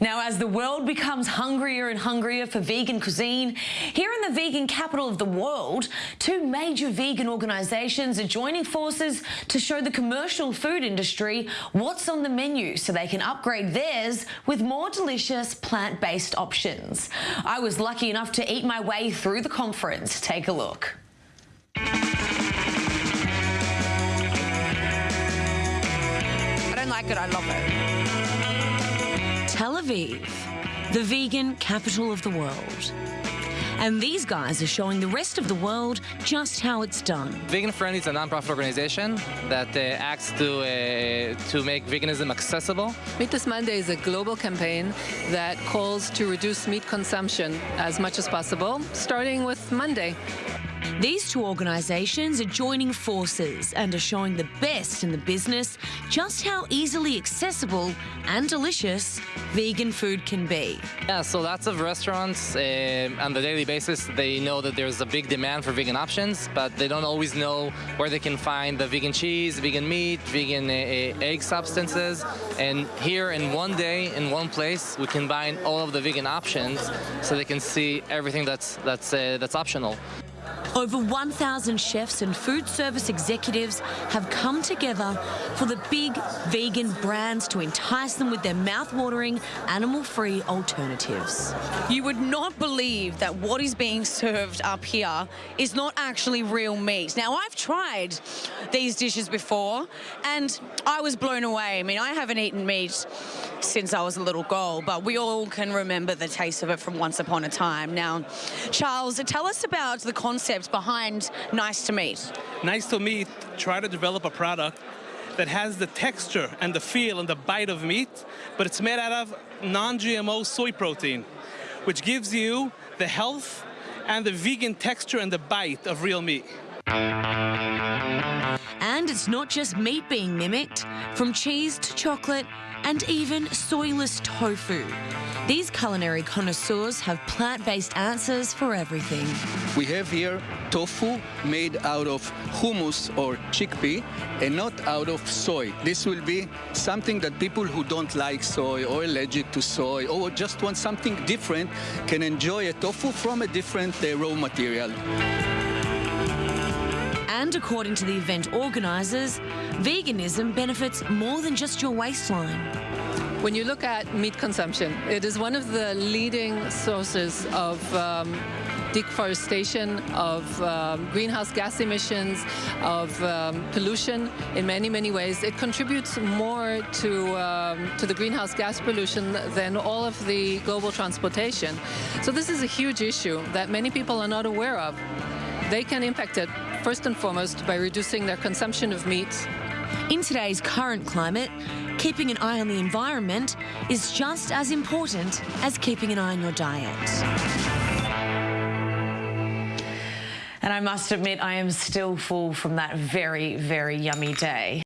Now, as the world becomes hungrier and hungrier for vegan cuisine, here in the vegan capital of the world, two major vegan organisations are joining forces to show the commercial food industry what's on the menu so they can upgrade theirs with more delicious plant-based options. I was lucky enough to eat my way through the conference. Take a look. I don't like it, I love it. Tel Aviv, the vegan capital of the world. And these guys are showing the rest of the world just how it's done. Vegan Friendly is a non-profit organization that uh, acts to, uh, to make veganism accessible. Meatless Monday is a global campaign that calls to reduce meat consumption as much as possible, starting with Monday. These two organisations are joining forces and are showing the best in the business just how easily accessible and delicious vegan food can be. Yeah, so lots of restaurants uh, on the daily basis, they know that there's a big demand for vegan options, but they don't always know where they can find the vegan cheese, vegan meat, vegan uh, egg substances. And here in one day, in one place, we combine all of the vegan options so they can see everything that's, that's, uh, that's optional. Over 1,000 chefs and food service executives have come together for the big vegan brands to entice them with their mouth-watering, animal-free alternatives. You would not believe that what is being served up here is not actually real meat. Now, I've tried these dishes before, and I was blown away. I mean, I haven't eaten meat since I was a little girl, but we all can remember the taste of it from once upon a time. Now, Charles, tell us about the concept behind Nice to Meat? Nice to Meat try to develop a product that has the texture and the feel and the bite of meat, but it's made out of non-GMO soy protein, which gives you the health and the vegan texture and the bite of real meat. And it's not just meat being mimicked, from cheese to chocolate, and even soyless tofu. These culinary connoisseurs have plant-based answers for everything. We have here tofu made out of hummus or chickpea and not out of soy. This will be something that people who don't like soy or allergic to soy or just want something different can enjoy a tofu from a different uh, raw material. And according to the event organisers, veganism benefits more than just your waistline. When you look at meat consumption, it is one of the leading sources of um, deforestation, of um, greenhouse gas emissions, of um, pollution in many, many ways. It contributes more to, um, to the greenhouse gas pollution than all of the global transportation. So this is a huge issue that many people are not aware of. They can impact it first and foremost by reducing their consumption of meat. In today's current climate, keeping an eye on the environment is just as important as keeping an eye on your diet. And I must admit, I am still full from that very, very yummy day.